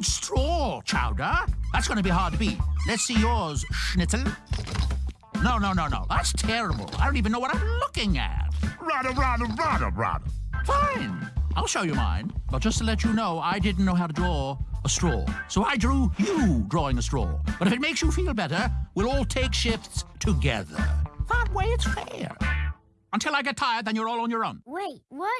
old straw, Chowder. That's going to be hard to beat. Let's see yours, Schnitzel. No, no, no, no. That's terrible. I don't even know what I'm looking at. Rada, rada, rada, rada. Fine. I'll show you mine. But just to let you know, I didn't know how to draw a straw. So I drew you drawing a straw. But if it makes you feel better, we'll all take shifts together. That way it's fair. Until I get tired, then you're all on your own. Wait, what?